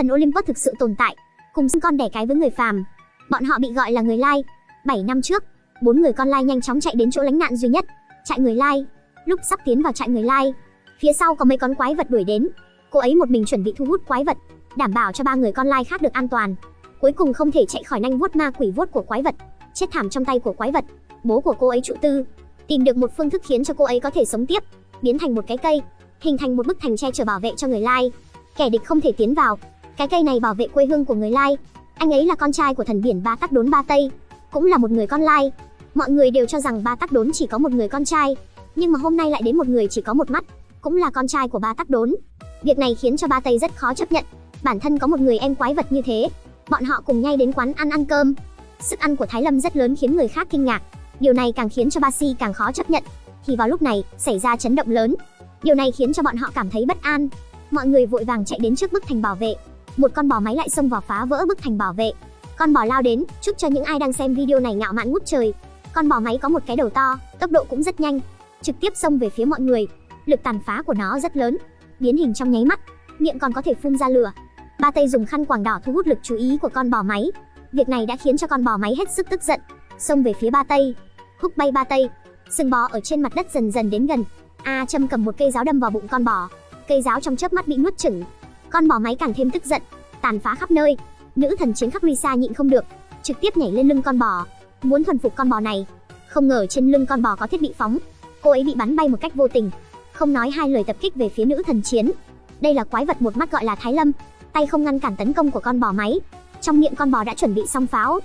Thần Olympus thực sự tồn tại, cùng sinh con đẻ cái với người phàm. Bọn họ bị gọi là người lai. 7 năm trước, bốn người con lai nhanh chóng chạy đến chỗ lánh nạn duy nhất, trại người lai. Lúc sắp tiến vào trại người lai, phía sau có mấy con quái vật đuổi đến. Cô ấy một mình chuẩn bị thu hút quái vật, đảm bảo cho ba người con lai khác được an toàn. Cuối cùng không thể chạy khỏi nanh vuốt ma quỷ vuốt của quái vật, chết thảm trong tay của quái vật. Bố của cô ấy trụ tư, tìm được một phương thức khiến cho cô ấy có thể sống tiếp, biến thành một cái cây, hình thành một bức thành che chở bảo vệ cho người lai. Kẻ địch không thể tiến vào. Cái cây này bảo vệ quê hương của người lai. Anh ấy là con trai của thần biển Ba Tắc Đốn Ba Tây, cũng là một người con lai. Mọi người đều cho rằng Ba Tắc Đốn chỉ có một người con trai, nhưng mà hôm nay lại đến một người chỉ có một mắt, cũng là con trai của Ba Tắc Đốn. Việc này khiến cho Ba Tây rất khó chấp nhận. Bản thân có một người em quái vật như thế, bọn họ cùng nhau đến quán ăn ăn cơm. Sức ăn của Thái Lâm rất lớn khiến người khác kinh ngạc. Điều này càng khiến cho Ba Si càng khó chấp nhận. Thì vào lúc này, xảy ra chấn động lớn. Điều này khiến cho bọn họ cảm thấy bất an. Mọi người vội vàng chạy đến trước bức thành bảo vệ. Một con bò máy lại xông vào phá vỡ bức thành bảo vệ. Con bò lao đến, chúc cho những ai đang xem video này ngạo mạn ngút trời. Con bò máy có một cái đầu to, tốc độ cũng rất nhanh, trực tiếp xông về phía mọi người. Lực tàn phá của nó rất lớn, biến hình trong nháy mắt, miệng còn có thể phun ra lửa. Ba Tây dùng khăn quàng đỏ thu hút lực chú ý của con bò máy. Việc này đã khiến cho con bò máy hết sức tức giận, xông về phía Ba Tây. Húc bay Ba Tây, sừng bò ở trên mặt đất dần dần đến gần. A châm cầm một cây giáo đâm vào bụng con bò. Cây giáo trong chớp mắt bị nuốt chửng. Con bò máy càng thêm tức giận, tàn phá khắp nơi. Nữ thần chiến khắc Risa nhịn không được, trực tiếp nhảy lên lưng con bò, muốn thuần phục con bò này. Không ngờ trên lưng con bò có thiết bị phóng, cô ấy bị bắn bay một cách vô tình, không nói hai lời tập kích về phía nữ thần chiến. Đây là quái vật một mắt gọi là Thái Lâm, tay không ngăn cản tấn công của con bò máy. Trong miệng con bò đã chuẩn bị xong pháo,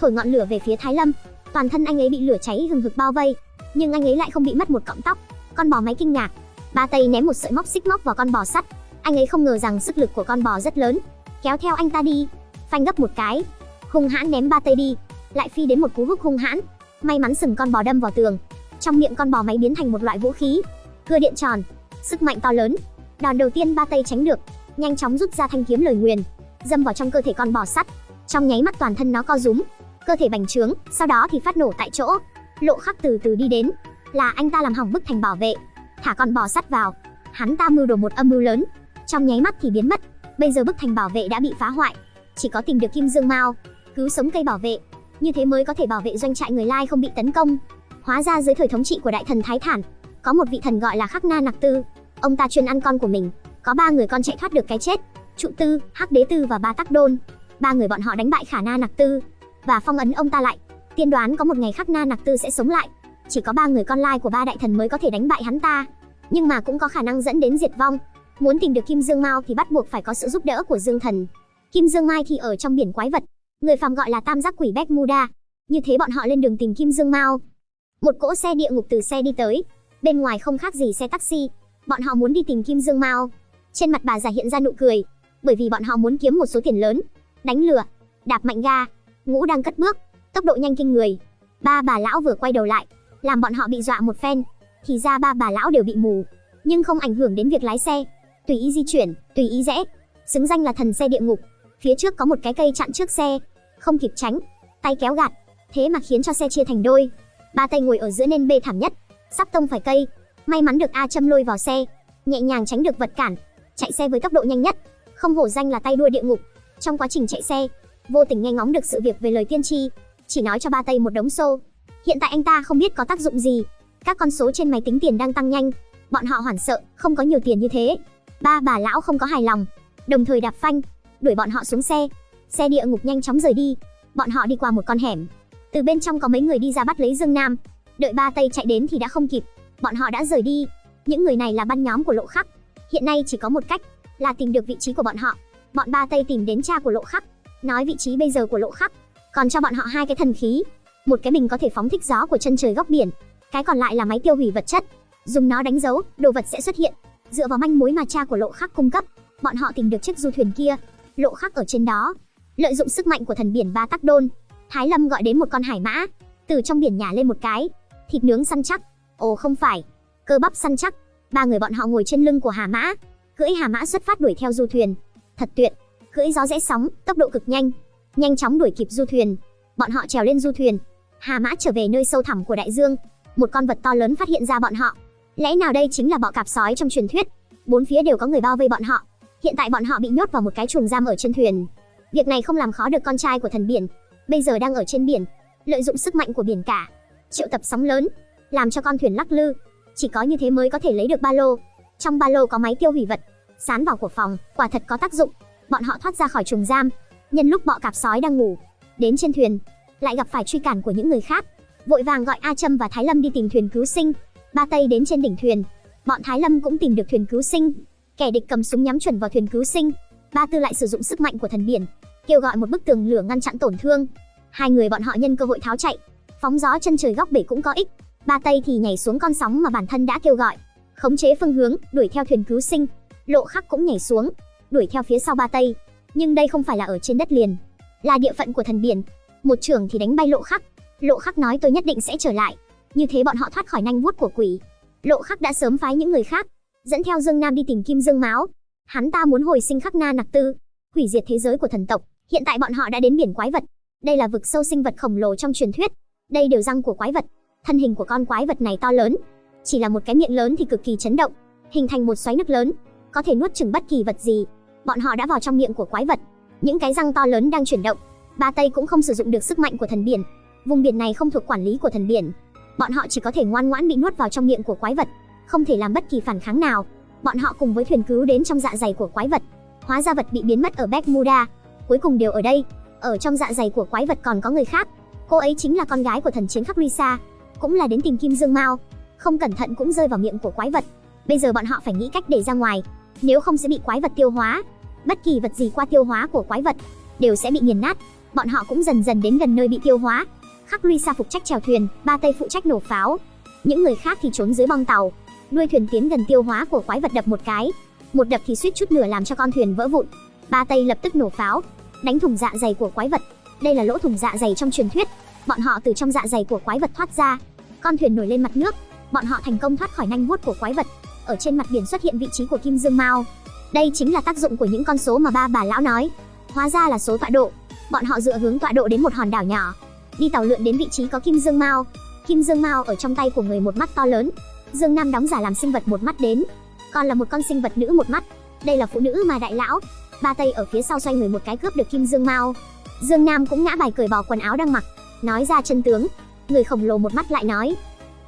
thổi ngọn lửa về phía Thái Lâm. Toàn thân anh ấy bị lửa cháy hừng hực bao vây, nhưng anh ấy lại không bị mất một cọng tóc. Con bò máy kinh ngạc, ba tay ném một sợi móc xích móc vào con bò sắt. Anh ấy không ngờ rằng sức lực của con bò rất lớn, kéo theo anh ta đi, phanh gấp một cái, hung hãn ném ba tay đi, lại phi đến một cú húc hung hãn. May mắn sừng con bò đâm vào tường, trong miệng con bò máy biến thành một loại vũ khí, cưa điện tròn, sức mạnh to lớn. Đòn đầu tiên ba tay tránh được, nhanh chóng rút ra thanh kiếm lời nguyền, dâm vào trong cơ thể con bò sắt. Trong nháy mắt toàn thân nó co rúm, cơ thể bành trướng, sau đó thì phát nổ tại chỗ. Lộ Khắc từ từ đi đến, là anh ta làm hỏng bức thành bảo vệ, thả con bò sắt vào. Hắn ta mưu đồ một âm mưu lớn, trong nháy mắt thì biến mất. Bây giờ bức thành bảo vệ đã bị phá hoại, chỉ có tìm được Kim Dương Mao, cứu sống cây bảo vệ, như thế mới có thể bảo vệ doanh trại người Lai không bị tấn công. Hóa ra dưới thời thống trị của đại thần Thái Thản, có một vị thần gọi là Khắc Na Nặc Tư, ông ta chuyên ăn con của mình, có ba người con chạy thoát được cái chết, Trụ Tư, Hắc Đế Tư và Ba Tắc Đôn. Ba người bọn họ đánh bại Khả Na Nặc Tư và phong ấn ông ta lại. Tiên đoán có một ngày Khắc Na Nặc Tư sẽ sống lại. Chỉ có ba người con lai của ba đại thần mới có thể đánh bại hắn ta, nhưng mà cũng có khả năng dẫn đến diệt vong. Muốn tìm được Kim Dương Mao thì bắt buộc phải có sự giúp đỡ của Dương Thần. Kim Dương Mai thì ở trong biển quái vật, người phàm gọi là Tam Giác Quỷ Bermuda. Như thế bọn họ lên đường tìm Kim Dương Mao. Một cỗ xe địa ngục từ xe đi tới, bên ngoài không khác gì xe taxi. Bọn họ muốn đi tìm Kim Dương Mao. Trên mặt bà già hiện ra nụ cười, bởi vì bọn họ muốn kiếm một số tiền lớn, đánh lửa, đạp mạnh ga. Ngũ đang cất bước, tốc độ nhanh kinh người. Ba bà lão vừa quay đầu lại, làm bọn họ bị dọa một phen. Thì ra ba bà lão đều bị mù, nhưng không ảnh hưởng đến việc lái xe, tùy ý di chuyển, tùy ý rẽ, xứng danh là thần xe địa ngục. Phía trước có một cái cây chặn trước xe, không kịp tránh, tay kéo gạt, thế mà khiến cho xe chia thành đôi. Ba tay ngồi ở giữa nên bê thảm nhất, sắp tông phải cây. May mắn được A châm lôi vào xe, nhẹ nhàng tránh được vật cản, chạy xe với tốc độ nhanh nhất, không hổ danh là tay đua địa ngục. Trong quá trình chạy xe, vô tình nghe ngóng được sự việc về lời tiên tri, chỉ nói cho ba tay một đống xô. Hiện tại anh ta không biết có tác dụng gì. Các con số trên máy tính tiền đang tăng nhanh, bọn họ hoảng sợ, không có nhiều tiền như thế. Ba bà lão không có hài lòng, đồng thời đạp phanh, đuổi bọn họ xuống xe. Xe địa ngục nhanh chóng rời đi. Bọn họ đi qua một con hẻm. Từ bên trong có mấy người đi ra bắt lấy Dương Nam. Đợi ba Tây chạy đến thì đã không kịp, bọn họ đã rời đi. Những người này là băng nhóm của Lộ Khắc. Hiện nay chỉ có một cách, là tìm được vị trí của bọn họ. Bọn ba Tây tìm đến cha của Lộ Khắc, nói vị trí bây giờ của Lộ Khắc, còn cho bọn họ hai cái thần khí. Một cái bình có thể phóng thích gió của chân trời góc biển, cái còn lại là máy tiêu hủy vật chất. Dùng nó đánh dấu, đồ vật sẽ xuất hiện. Dựa vào manh mối mà cha của Lộ Khắc cung cấp, bọn họ tìm được chiếc du thuyền kia, Lộ Khắc ở trên đó. Lợi dụng sức mạnh của thần biển Ba Tắc Đôn, Thái Lâm gọi đến một con hải mã, từ trong biển nhả lên một cái, thịt nướng săn chắc. Ồ không phải, cơ bắp săn chắc. Ba người bọn họ ngồi trên lưng của Hà Mã, cưỡi Hà Mã xuất phát đuổi theo du thuyền. Thật tuyệt, cưỡi gió rẽ sóng, tốc độ cực nhanh, nhanh chóng đuổi kịp du thuyền. Bọn họ trèo lên du thuyền, Hà Mã trở về nơi sâu thẳm của đại dương. Một con vật to lớn phát hiện ra bọn họ. Lẽ nào đây chính là bọ cạp sói trong truyền thuyết? Bốn phía đều có người bao vây bọn họ. Hiện tại bọn họ bị nhốt vào một cái chuồng giam ở trên thuyền. Việc này không làm khó được con trai của thần biển, bây giờ đang ở trên biển, lợi dụng sức mạnh của biển cả, triệu tập sóng lớn, làm cho con thuyền lắc lư. Chỉ có như thế mới có thể lấy được ba lô. Trong ba lô có máy tiêu hủy vật, sán vào của phòng, quả thật có tác dụng. Bọn họ thoát ra khỏi chuồng giam, nhân lúc bọ cạp sói đang ngủ, đến trên thuyền, lại gặp phải truy cản của những người khác, vội vàng gọi A Trâm và Thái Lâm đi tìm thuyền cứu sinh. Ba Tây đến trên đỉnh thuyền, bọn Thái Lâm cũng tìm được thuyền cứu sinh. Kẻ địch cầm súng nhắm chuẩn vào thuyền cứu sinh, Ba Tư lại sử dụng sức mạnh của thần biển, kêu gọi một bức tường lửa ngăn chặn tổn thương. Hai người bọn họ nhân cơ hội tháo chạy, phóng gió chân trời góc bể cũng có ích. Ba Tây thì nhảy xuống con sóng mà bản thân đã kêu gọi, khống chế phương hướng, đuổi theo thuyền cứu sinh. Lộ Khắc cũng nhảy xuống, đuổi theo phía sau Ba Tây. Nhưng đây không phải là ở trên đất liền, là địa phận của thần biển. Một trưởng thì đánh bay Lộ Khắc. Lộ Khắc nói tôi nhất định sẽ trở lại. Như thế bọn họ thoát khỏi nanh vuốt của quỷ. Lộ Khắc đã sớm phái những người khác, dẫn theo Dương Nam đi tìm Kim Dương Máu. Hắn ta muốn hồi sinh Khắc Na Nặc Tư, hủy diệt thế giới của thần tộc. Hiện tại bọn họ đã đến biển quái vật. Đây là vực sâu sinh vật khổng lồ trong truyền thuyết. Đây đều răng của quái vật. Thân hình của con quái vật này to lớn, chỉ là một cái miệng lớn thì cực kỳ chấn động, hình thành một xoáy nước lớn, có thể nuốt chửng bất kỳ vật gì. Bọn họ đã vào trong miệng của quái vật. Những cái răng to lớn đang chuyển động. Ba Tây cũng không sử dụng được sức mạnh của thần biển. Vùng biển này không thuộc quản lý của thần biển. Bọn họ chỉ có thể ngoan ngoãn bị nuốt vào trong miệng của quái vật, không thể làm bất kỳ phản kháng nào. Bọn họ cùng với thuyền cứu đến trong dạ dày của quái vật. Hóa ra vật bị biến mất ở Bermuda, cuối cùng đều ở đây. Ở trong dạ dày của quái vật còn có người khác. Cô ấy chính là con gái của thần chiến khắc Risa, cũng là đến tìm Kim Dương Mao. Không cẩn thận cũng rơi vào miệng của quái vật. Bây giờ bọn họ phải nghĩ cách để ra ngoài, nếu không sẽ bị quái vật tiêu hóa. Bất kỳ vật gì qua tiêu hóa của quái vật đều sẽ bị nghiền nát. Bọn họ cũng dần dần đến gần nơi bị tiêu hóa. Khắc xa phụ trách chèo thuyền, ba Tây phụ trách nổ pháo. Những người khác thì trốn dưới bong tàu. Đuôi thuyền tiến gần tiêu hóa của quái vật đập một cái, một đập thì suýt chút nửa làm cho con thuyền vỡ vụn. Ba Tây lập tức nổ pháo, đánh thủng dạ dày của quái vật. Đây là lỗ thủng dạ dày trong truyền thuyết. Bọn họ từ trong dạ dày của quái vật thoát ra. Con thuyền nổi lên mặt nước, bọn họ thành công thoát khỏi nanh vuốt của quái vật. Ở trên mặt biển xuất hiện vị trí của Kim Dương Mao. Đây chính là tác dụng của những con số mà ba bà lão nói. Hóa ra là số tọa độ. Bọn họ dựa hướng tọa độ đến một hòn đảo nhỏ, đi tàu lượn đến vị trí có Kim Dương Mao. Kim Dương Mao ở trong tay của người một mắt to lớn. Dương Nam đóng giả làm sinh vật một mắt đến, còn là một con sinh vật nữ một mắt. Đây là phụ nữ mà đại lão. Ba Tây ở phía sau xoay người một cái cướp được Kim Dương Mao. Dương Nam cũng ngã bài cởi bỏ quần áo đang mặc, nói ra chân tướng. Người khổng lồ một mắt lại nói,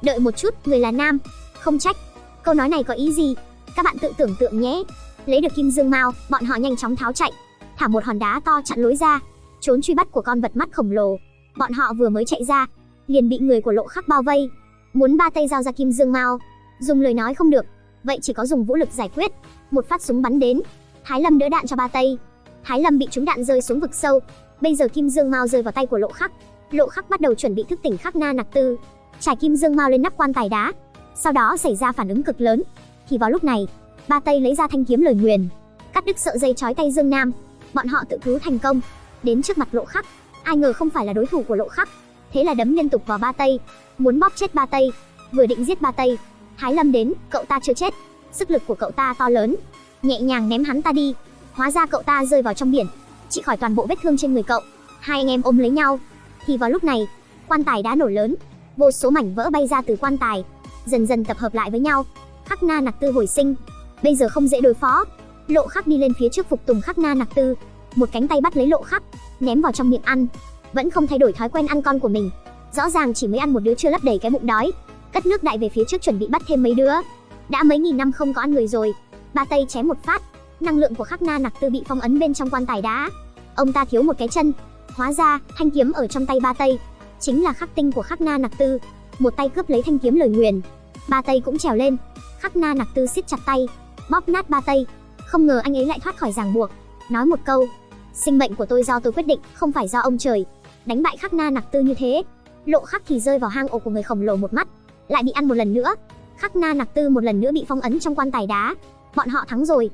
đợi một chút, người là nam, không trách. Câu nói này có ý gì? Các bạn tự tưởng tượng nhé. Lấy được Kim Dương Mao, bọn họ nhanh chóng tháo chạy, thả một hòn đá to chặn lối ra, trốn truy bắt của con vật mắt khổng lồ. Bọn họ vừa mới chạy ra, liền bị người của Lộ Khắc bao vây, muốn ba tay giao ra Kim Dương Mao, dùng lời nói không được, vậy chỉ có dùng vũ lực giải quyết. Một phát súng bắn đến, Thái Lâm đỡ đạn cho ba tay. Thái Lâm bị trúng đạn rơi xuống vực sâu, bây giờ Kim Dương Mao rơi vào tay của Lộ Khắc. Lộ Khắc bắt đầu chuẩn bị thức tỉnh Khắc Na Nặc Tư, trải Kim Dương Mao lên nắp quan tài đá. Sau đó xảy ra phản ứng cực lớn, thì vào lúc này, ba tay lấy ra thanh kiếm lời nguyền, cắt đứt sợi dây trói tay Dương Nam. Bọn họ tự cứu thành công, đến trước mặt Lộ Khắc. Ai ngờ không phải là đối thủ của Lộ Khắc, thế là đấm liên tục vào ba tây muốn bóp chết ba tây Vừa định giết ba tây Thái Lâm đến, cậu ta chưa chết, sức lực của cậu ta to lớn, nhẹ nhàng ném hắn ta đi. Hóa ra cậu ta rơi vào trong biển, trị khỏi toàn bộ vết thương trên người cậu. Hai anh em ôm lấy nhau. Thì vào lúc này, quan tài đã nổ lớn, vô số mảnh vỡ bay ra từ quan tài, dần dần tập hợp lại với nhau. Khắc Na Nặc Tư hồi sinh, bây giờ không dễ đối phó. Lộ Khắc đi lên phía trước phục tùng Khắc Na Nặc Tư, một cánh tay bắt lấy Lộ Khắc, ném vào trong miệng ăn, vẫn không thay đổi thói quen ăn con của mình. Rõ ràng chỉ mới ăn một đứa chưa lấp đầy cái bụng đói, cất nước đại về phía trước chuẩn bị bắt thêm mấy đứa. Đã mấy nghìn năm không có ăn người rồi. Ba tay chém một phát, năng lượng của Khắc Na Nặc Tư bị phong ấn bên trong quan tài đá. Ông ta thiếu một cái chân, hóa ra thanh kiếm ở trong tay ba tây chính là khắc tinh của Khắc Na Nặc Tư. Một tay cướp lấy thanh kiếm lời nguyền, ba tây cũng trèo lên. Khắc Na Nặc Tư siết chặt tay, bóp nát ba tây. Không ngờ anh ấy lại thoát khỏi ràng buộc, nói một câu: "Sinh mệnh của tôi do tôi quyết định, không phải do ông trời." Đánh bại Khắc Na Nặc Tư như thế, Lộ Khắc thì rơi vào hang ổ của người khổng lồ một mắt, lại bị ăn một lần nữa. Khắc Na Nặc Tư một lần nữa bị phong ấn trong quan tài đá. Bọn họ thắng rồi.